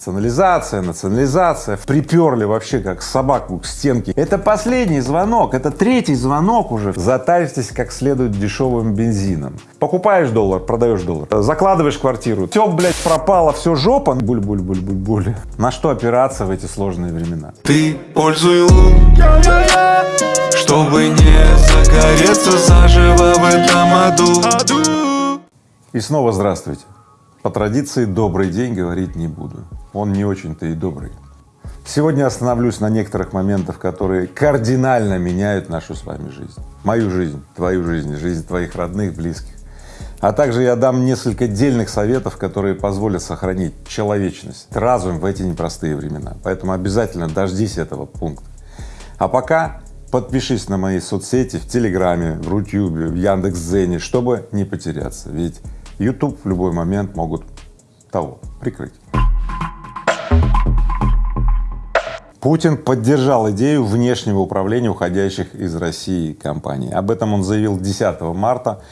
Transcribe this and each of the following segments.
Национализация, национализация, приперли вообще как собаку к стенке. Это последний звонок, это третий звонок уже. Затарьтесь как следует дешевым бензином. Покупаешь доллар, продаешь доллар, закладываешь квартиру, все, блядь, пропало, все жопа, буль-буль-буль-буль-буль. На что опираться в эти сложные времена? Ты пользуй лун, чтобы не загореться заживо в этом аду. И снова здравствуйте. По традиции добрый день говорить не буду он не очень-то и добрый. Сегодня остановлюсь на некоторых моментах, которые кардинально меняют нашу с вами жизнь. Мою жизнь, твою жизнь, жизнь твоих родных, близких. А также я дам несколько дельных советов, которые позволят сохранить человечность, разум в эти непростые времена. Поэтому обязательно дождись этого пункта. А пока подпишись на мои соцсети в Телеграме, в Рутюбе, в Яндекс.Дзене, чтобы не потеряться, ведь YouTube в любой момент могут того прикрыть. Путин поддержал идею внешнего управления уходящих из России компаний. Об этом он заявил 10 марта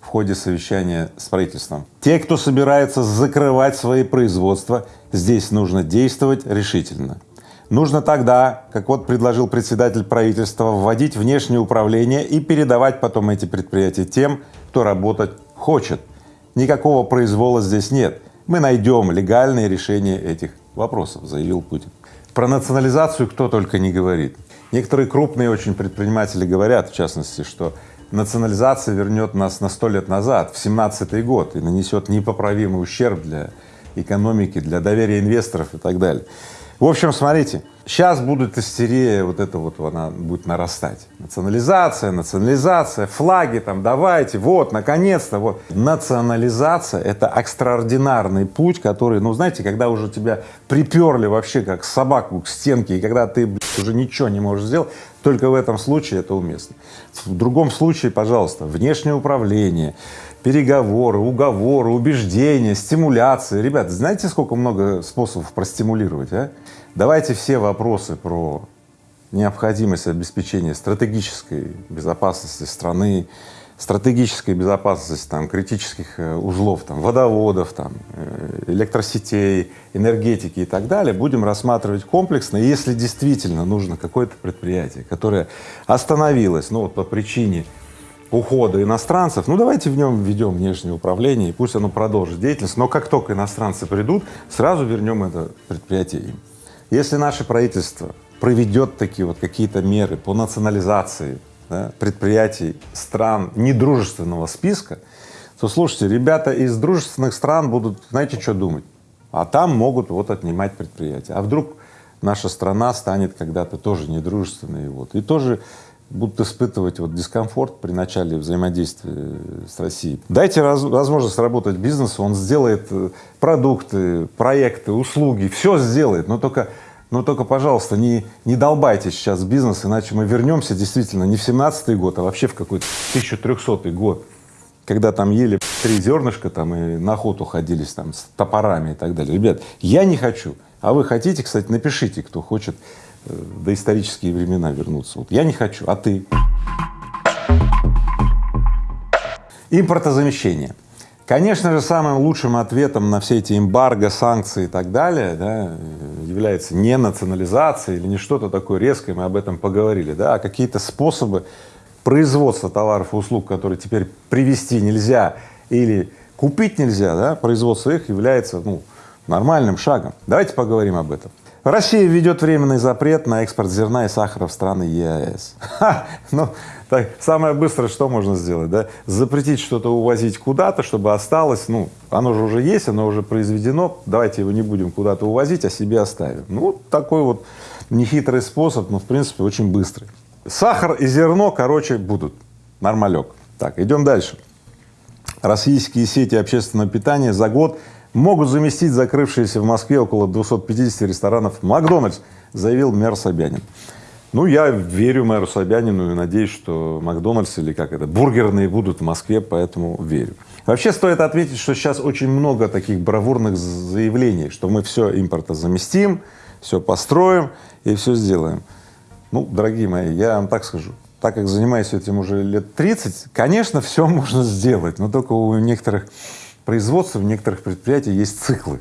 в ходе совещания с правительством. Те, кто собирается закрывать свои производства, здесь нужно действовать решительно. Нужно тогда, как вот предложил председатель правительства, вводить внешнее управление и передавать потом эти предприятия тем, кто работать хочет. Никакого произвола здесь нет. Мы найдем легальные решения этих вопросов, заявил Путин. Про национализацию кто только не говорит. Некоторые крупные очень предприниматели говорят, в частности, что национализация вернет нас на сто лет назад, в семнадцатый год, и нанесет непоправимый ущерб для экономики, для доверия инвесторов и так далее. В общем, смотрите, сейчас будет истерия, вот это вот она будет нарастать. Национализация, национализация, флаги там, давайте, вот, наконец-то, вот. Национализация — это экстраординарный путь, который, ну, знаете, когда уже тебя приперли вообще как собаку к стенке, и когда ты, блядь, уже ничего не можешь сделать, только в этом случае это уместно. В другом случае, пожалуйста, внешнее управление, переговоры, уговоры, убеждения, стимуляции. Ребята, знаете, сколько много способов простимулировать, а? Давайте все вопросы про необходимость обеспечения стратегической безопасности страны, стратегической безопасности там, критических э, узлов, там, водоводов, там, э, электросетей, энергетики и так далее, будем рассматривать комплексно. И если действительно нужно какое-то предприятие, которое остановилось ну, вот по причине ухода иностранцев, ну давайте в нем введем внешнее управление, и пусть оно продолжит деятельность, но как только иностранцы придут, сразу вернем это предприятие им. Если наше правительство проведет такие вот какие-то меры по национализации да, предприятий стран недружественного списка, то слушайте, ребята из дружественных стран будут, знаете, что думать? А там могут вот отнимать предприятия. А вдруг наша страна станет когда-то тоже недружественной, вот, и тоже будут испытывать вот дискомфорт при начале взаимодействия с Россией. Дайте раз, возможность работать бизнесу, он сделает э, продукты, проекты, услуги, все сделает, но только, но только, пожалуйста, не, не долбайте сейчас бизнес, иначе мы вернемся действительно не в семнадцатый год, а вообще в какой-то 1300 год, когда там ели три зернышка там и на охоту ходились там с топорами и так далее. Ребят, я не хочу, а вы хотите, кстати, напишите, кто хочет доисторические времена вернуться. Вот я не хочу, а ты? Импортозамещение. Конечно же, самым лучшим ответом на все эти эмбарго, санкции и так далее да, является не национализация или не что-то такое резкое, мы об этом поговорили, да, а какие-то способы производства товаров и услуг, которые теперь привести нельзя или купить нельзя, да, производство их является ну, нормальным шагом. Давайте поговорим об этом. Россия введет временный запрет на экспорт зерна и сахара в страны ЕАЭС. Ха, ну, так, самое быстрое, что можно сделать, да? Запретить что-то увозить куда-то, чтобы осталось, ну, оно же уже есть, оно уже произведено, давайте его не будем куда-то увозить, а себе оставим. Ну, такой вот нехитрый способ, но в принципе очень быстрый. Сахар и зерно, короче, будут. Нормалек. Так, идем дальше. Российские сети общественного питания за год могут заместить закрывшиеся в Москве около 250 ресторанов Макдональдс, заявил мэр Собянин. Ну, я верю мэру Собянину и надеюсь, что Макдональдс или как это, бургерные будут в Москве, поэтому верю. Вообще стоит отметить, что сейчас очень много таких бравурных заявлений, что мы все импорта заместим, все построим и все сделаем. Ну, дорогие мои, я вам так скажу, так как занимаюсь этим уже лет 30, конечно, все можно сделать, но только у некоторых производства в некоторых предприятиях есть циклы.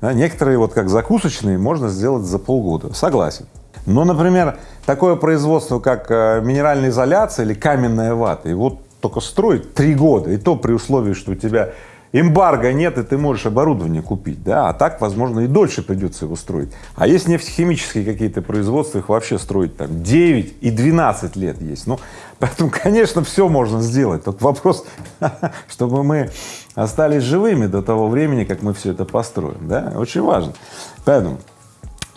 Да, некоторые вот как закусочные можно сделать за полгода, согласен. Но, например, такое производство, как э, минеральная изоляция или каменная вата, его только строить три года, и то при условии, что у тебя эмбарго нет, и ты можешь оборудование купить, да, а так, возможно, и дольше придется его строить. А есть нефтехимические какие-то производства, их вообще строить там 9 и 12 лет есть. Ну, поэтому, конечно, все можно сделать, только вопрос, чтобы мы остались живыми до того времени, как мы все это построим, да, очень важно. Поэтому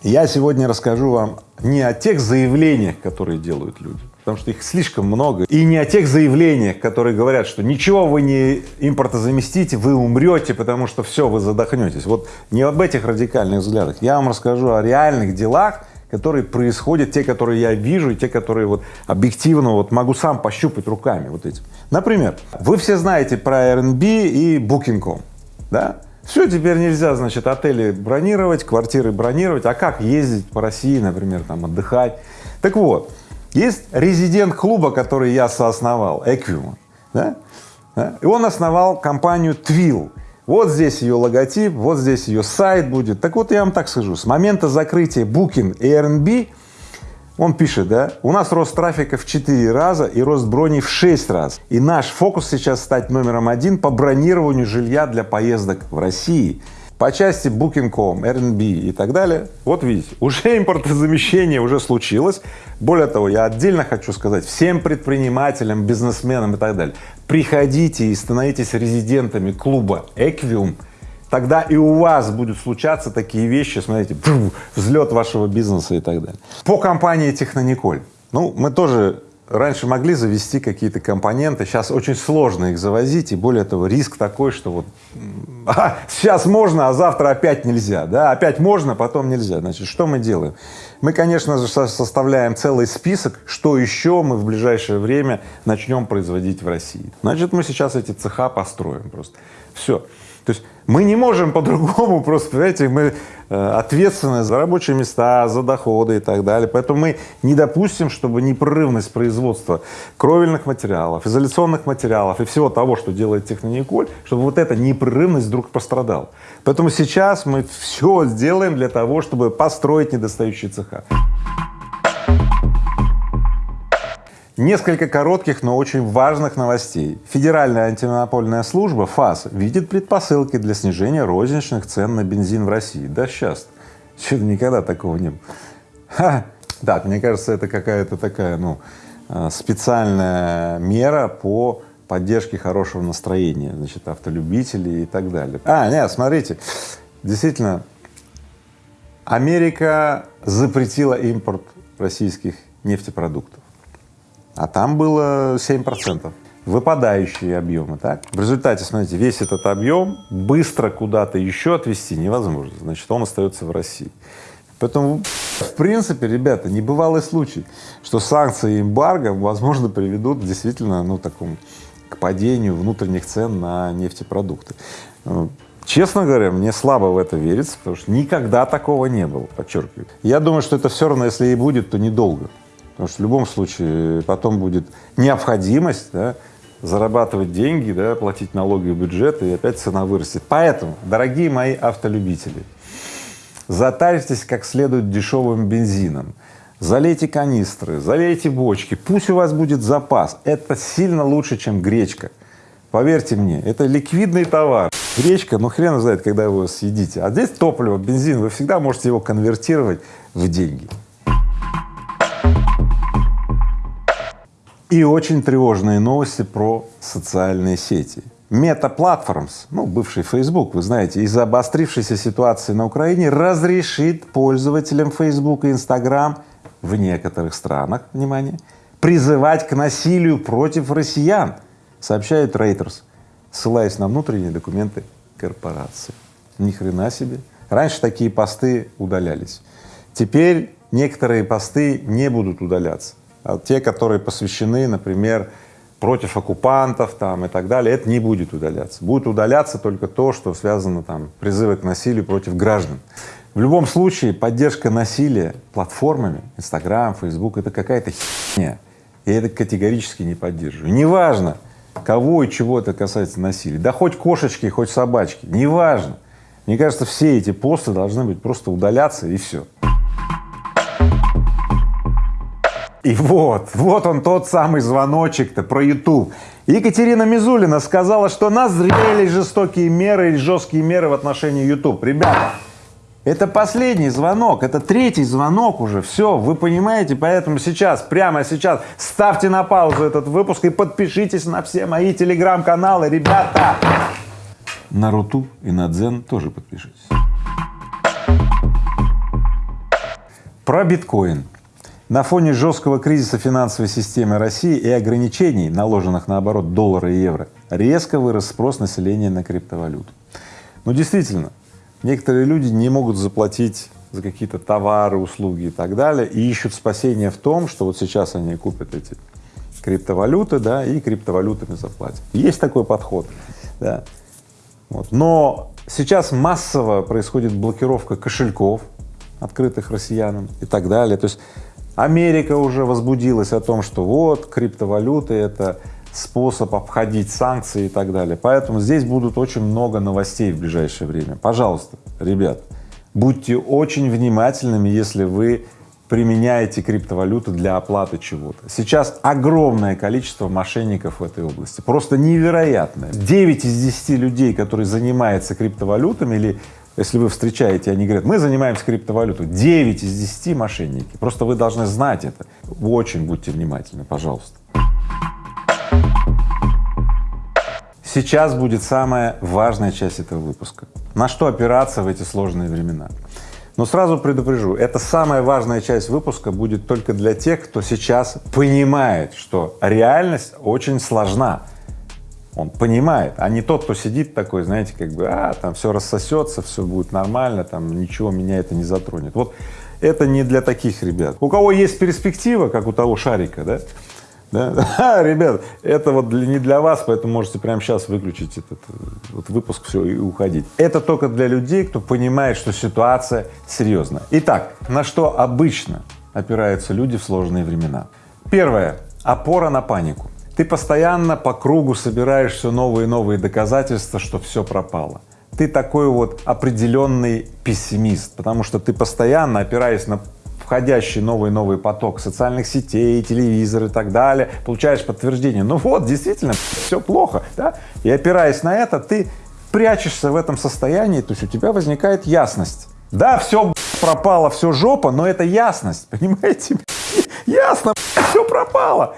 я сегодня расскажу вам не о тех заявлениях, которые делают люди, потому что их слишком много, и не о тех заявлениях, которые говорят, что ничего вы не импортозаместите, вы умрете, потому что все, вы задохнетесь. Вот не об этих радикальных взглядах, я вам расскажу о реальных делах, которые происходят, те, которые я вижу, и те, которые вот объективно вот могу сам пощупать руками вот этим. Например, вы все знаете про Airbnb и Booking.com, да? Все, теперь нельзя, значит, отели бронировать, квартиры бронировать, а как ездить по России, например, там отдыхать. Так вот, есть резидент клуба, который я соосновал, Equium, да? да? и он основал компанию Twill. Вот здесь ее логотип, вот здесь ее сайт будет. Так вот, я вам так скажу, с момента закрытия Booking и Airbnb он пишет, да, у нас рост трафика в 4 раза и рост броней в 6 раз. И наш фокус сейчас стать номером один по бронированию жилья для поездок в России. По части Booking.com, Airbnb и так далее, вот видите, уже импортозамещение уже случилось. Более того, я отдельно хочу сказать всем предпринимателям, бизнесменам и так далее, приходите и становитесь резидентами клуба Equium, тогда и у вас будут случаться такие вещи, смотрите, взлет вашего бизнеса и так далее. По компании Технониколь, ну, мы тоже раньше могли завести какие-то компоненты, сейчас очень сложно их завозить, и более того, риск такой, что вот сейчас можно, а завтра опять нельзя, да, опять можно, потом нельзя. Значит, что мы делаем? Мы, конечно же, составляем целый список, что еще мы в ближайшее время начнем производить в России. Значит, мы сейчас эти цеха построим просто. Все. То есть мы не можем по-другому просто, понимаете, мы э, ответственны за рабочие места, за доходы и так далее, поэтому мы не допустим, чтобы непрерывность производства кровельных материалов, изоляционных материалов и всего того, что делает Технониколь, чтобы вот эта непрерывность вдруг пострадала. Поэтому сейчас мы все сделаем для того, чтобы построить недостающие цеха. Несколько коротких, но очень важных новостей. Федеральная антимонопольная служба ФАС видит предпосылки для снижения розничных цен на бензин в России. Да сейчас, что-то никогда такого не было. Ха. Так, мне кажется, это какая-то такая, ну, а, специальная мера по поддержке хорошего настроения, значит, автолюбителей и так далее. А, нет, смотрите, действительно, Америка запретила импорт российских нефтепродуктов а там было 7 процентов выпадающие объемы, так? В результате, смотрите, весь этот объем быстро куда-то еще отвезти невозможно, значит, он остается в России. Поэтому, в принципе, ребята, небывалый случай, что санкции и эмбарго, возможно, приведут действительно, ну, такому, к падению внутренних цен на нефтепродукты. Честно говоря, мне слабо в это верится, потому что никогда такого не было, подчеркиваю. Я думаю, что это все равно, если и будет, то недолго. Потому что в любом случае потом будет необходимость да, зарабатывать деньги, да, платить налоги в бюджет, и опять цена вырастет. Поэтому, дорогие мои автолюбители, затарьтесь как следует дешевым бензином, залейте канистры, залейте бочки, пусть у вас будет запас. Это сильно лучше, чем гречка. Поверьте мне, это ликвидный товар. Гречка, ну хрен знает, когда вы его съедите. А здесь топливо, бензин, вы всегда можете его конвертировать в деньги. И очень тревожные новости про социальные сети. Meta Platforms, ну, бывший Facebook, вы знаете, из-за обострившейся ситуации на Украине разрешит пользователям Facebook и Instagram в некоторых странах, внимание, призывать к насилию против россиян, сообщает Reuters, ссылаясь на внутренние документы корпорации. Ни хрена себе. Раньше такие посты удалялись. Теперь некоторые посты не будут удаляться. А те, которые посвящены, например, против оккупантов там и так далее, это не будет удаляться. Будет удаляться только то, что связано там призывы к насилию против граждан. В любом случае поддержка насилия платформами, Инстаграм, Фейсбук — это какая-то херня. Я это категорически не поддерживаю. Неважно, кого и чего это касается насилия, да хоть кошечки, хоть собачки, неважно. Мне кажется, все эти посты должны быть просто удаляться и все. И вот, вот он тот самый звоночек-то про YouTube. Екатерина Мизулина сказала, что назрели жестокие меры и жесткие меры в отношении YouTube. Ребята, это последний звонок, это третий звонок уже, все, вы понимаете, поэтому сейчас, прямо сейчас ставьте на паузу этот выпуск и подпишитесь на все мои телеграм-каналы, ребята! На Руту и на Дзен тоже подпишитесь. Про биткоин. На фоне жесткого кризиса финансовой системы России и ограничений, наложенных на оборот доллара и евро, резко вырос спрос населения на криптовалюту. Ну, действительно, некоторые люди не могут заплатить за какие-то товары, услуги и так далее, и ищут спасение в том, что вот сейчас они купят эти криптовалюты, да, и криптовалютами заплатят. Есть такой подход, да. Вот. Но сейчас массово происходит блокировка кошельков, открытых россиянам и так далее. То есть Америка уже возбудилась о том, что вот криптовалюты — это способ обходить санкции и так далее. Поэтому здесь будут очень много новостей в ближайшее время. Пожалуйста, ребят, будьте очень внимательными, если вы применяете криптовалюту для оплаты чего-то. Сейчас огромное количество мошенников в этой области, просто невероятное. 9 из 10 людей, которые занимаются криптовалютами или если вы встречаете, они говорят, мы занимаемся криптовалютой, 9 из 10 мошенники. Просто вы должны знать это. Очень будьте внимательны, пожалуйста. Сейчас будет самая важная часть этого выпуска. На что опираться в эти сложные времена? Но сразу предупрежу, это самая важная часть выпуска будет только для тех, кто сейчас понимает, что реальность очень сложна он понимает, а не тот, кто сидит такой, знаете, как бы, а, там все рассосется, все будет нормально, там ничего меня это не затронет. Вот это не для таких ребят. У кого есть перспектива, как у того шарика, да, да? А, ребят, это вот для, не для вас, поэтому можете прямо сейчас выключить этот вот выпуск, все, и уходить. Это только для людей, кто понимает, что ситуация серьезная. Итак, на что обычно опираются люди в сложные времена? Первое — опора на панику. Ты постоянно по кругу собираешь все новые и новые доказательства, что все пропало. Ты такой вот определенный пессимист, потому что ты постоянно, опираясь на входящий новый и новый поток социальных сетей, телевизор и так далее, получаешь подтверждение, ну вот, действительно, все плохо, да, и опираясь на это, ты прячешься в этом состоянии, то есть у тебя возникает ясность. Да, все пропало, все жопа, но это ясность, понимаете? Ясно, все пропало.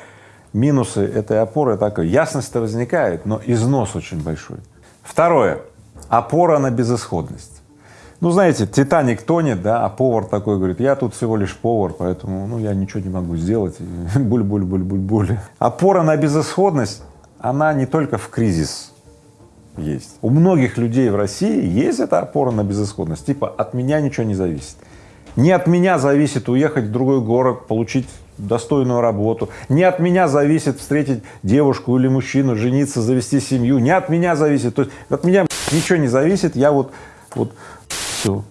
Минусы этой опоры такой, ясность-то возникает, но износ очень большой. Второе, опора на безысходность. Ну, знаете, Титаник тонет, да, а повар такой говорит, я тут всего лишь повар, поэтому, ну, я ничего не могу сделать, буль-буль-буль-буль-буль. Опора на безысходность, она не только в кризис есть. У многих людей в России есть эта опора на безысходность, типа от меня ничего не зависит. Не от меня зависит уехать в другой город, получить достойную работу. Не от меня зависит встретить девушку или мужчину, жениться, завести семью. Не от меня зависит. То есть от меня ничего не зависит. Я вот, вот все.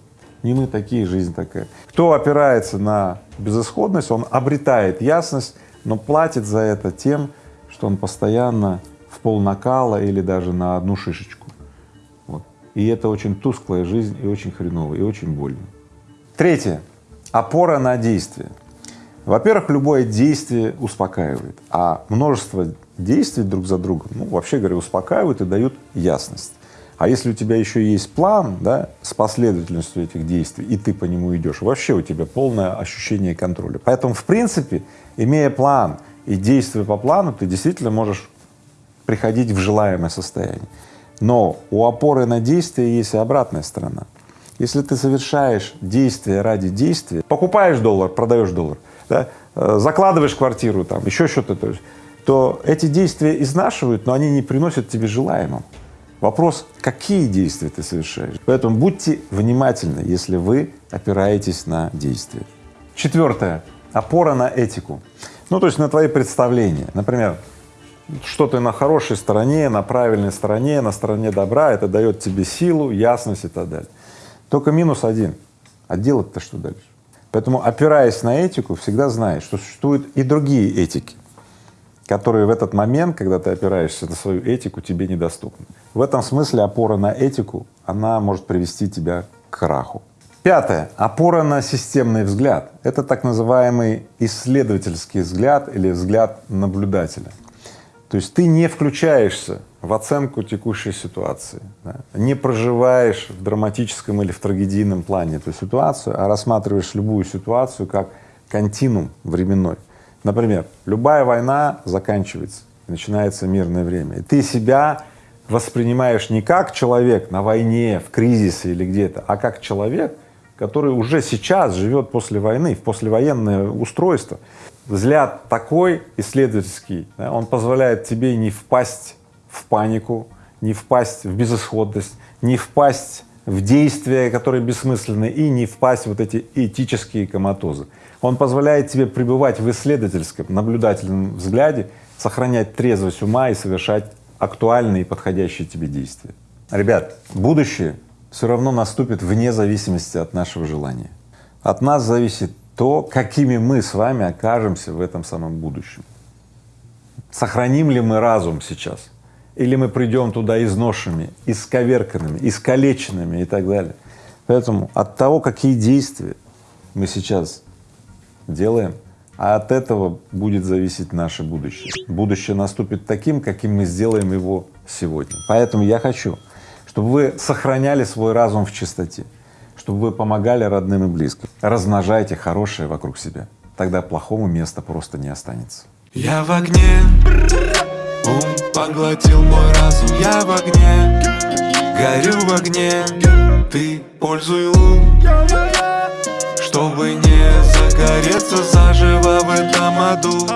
Не мы такие, жизнь такая. Кто опирается на безысходность, он обретает ясность, но платит за это тем, что он постоянно в пол накала или даже на одну шишечку. Вот. И это очень тусклая жизнь и очень хреново, и очень больно. Третье. Опора на действие. Во-первых, любое действие успокаивает, а множество действий друг за другом, ну, вообще говоря, успокаивают и дают ясность. А если у тебя еще есть план, да, с последовательностью этих действий, и ты по нему идешь, вообще у тебя полное ощущение контроля. Поэтому, в принципе, имея план и действуя по плану, ты действительно можешь приходить в желаемое состояние. Но у опоры на действие есть и обратная сторона. Если ты совершаешь действие ради действия, покупаешь доллар, продаешь доллар, да, э, закладываешь квартиру, там, еще что-то, то, то эти действия изнашивают, но они не приносят тебе желаемого. Вопрос, какие действия ты совершаешь. Поэтому будьте внимательны, если вы опираетесь на действия. Четвертое — опора на этику. Ну, то есть на твои представления. Например, что ты на хорошей стороне, на правильной стороне, на стороне добра, это дает тебе силу, ясность и так далее. Только минус один. А делать-то что дальше? Поэтому, опираясь на этику, всегда знай, что существуют и другие этики, которые в этот момент, когда ты опираешься на свою этику, тебе недоступны. В этом смысле опора на этику, она может привести тебя к краху. Пятое. Опора на системный взгляд. Это так называемый исследовательский взгляд или взгляд наблюдателя. То есть ты не включаешься в оценку текущей ситуации, да, не проживаешь в драматическом или в трагедийном плане эту ситуацию, а рассматриваешь любую ситуацию как континуум временной. Например, любая война заканчивается, начинается мирное время, и ты себя воспринимаешь не как человек на войне, в кризисе или где-то, а как человек, который уже сейчас живет после войны, в послевоенное устройство. Взгляд такой исследовательский, да, он позволяет тебе не впасть в панику, не впасть в безысходность, не впасть в действия, которые бессмысленны, и не впасть в вот эти этические коматозы. Он позволяет тебе пребывать в исследовательском, наблюдательном взгляде, сохранять трезвость ума и совершать актуальные и подходящие тебе действия. Ребят, будущее все равно наступит вне зависимости от нашего желания. От нас зависит то, какими мы с вами окажемся в этом самом будущем. Сохраним ли мы разум сейчас? Или мы придем туда изношенными, исковерканными, искалеченными и так далее. Поэтому от того, какие действия мы сейчас делаем, а от этого будет зависеть наше будущее. Будущее наступит таким, каким мы сделаем его сегодня. Поэтому я хочу, чтобы вы сохраняли свой разум в чистоте, чтобы вы помогали родным и близким. Размножайте хорошее вокруг себя, тогда плохому места просто не останется. Я в огне, поглотил мой разум Я в огне, горю в огне. Ты пользуй ум чтобы не загореться заживо в этом аду